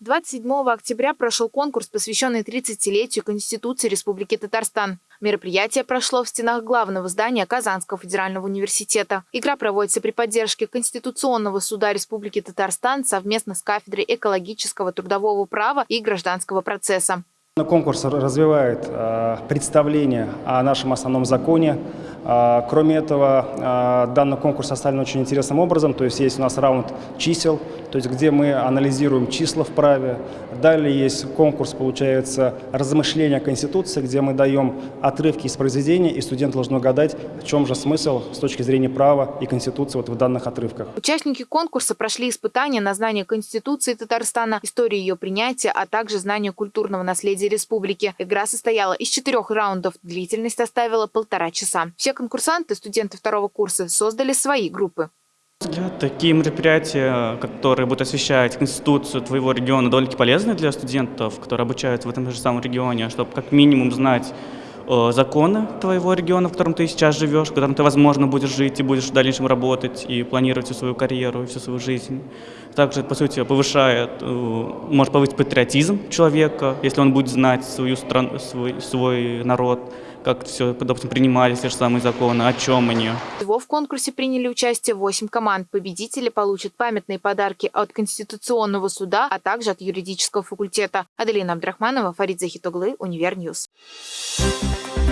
27 октября прошел конкурс, посвященный 30-летию Конституции Республики Татарстан. Мероприятие прошло в стенах главного здания Казанского федерального университета. Игра проводится при поддержке Конституционного суда Республики Татарстан совместно с кафедрой экологического трудового права и гражданского процесса. Конкурс развивает э, представление о нашем основном законе. Э, кроме этого, э, данный конкурс составлен очень интересным образом. То есть есть у нас раунд чисел, то есть где мы анализируем числа в праве. Далее есть конкурс, получается, размышления Конституции, где мы даем отрывки из произведения, и студент должен угадать, в чем же смысл с точки зрения права и Конституции вот в данных отрывках. Участники конкурса прошли испытания на знание Конституции Татарстана, истории ее принятия, а также знание культурного наследия республики. Игра состояла из четырех раундов, длительность составила полтора часа. Все конкурсанты, студенты второго курса, создали свои группы. Такие мероприятия, которые будут освещать Конституцию твоего региона, довольно-таки полезны для студентов, которые обучаются в этом же самом регионе, чтобы как минимум знать э, законы твоего региона, в котором ты сейчас живешь, в котором ты, возможно, будешь жить и будешь в дальнейшем работать и планировать всю свою карьеру и всю свою жизнь. Также, по сути, повышает, э, может повысить патриотизм человека, если он будет знать свою страну, свой, свой народ, как все, допустим, принимались те же самые законы, о чем они. Всего в конкурсе приняли участие 8 команд. Победители получат памятные подарки от Конституционного суда, а также от юридического факультета. Аделина Абдрахманова, Фарид Захитоглы, Univer News. Thank you.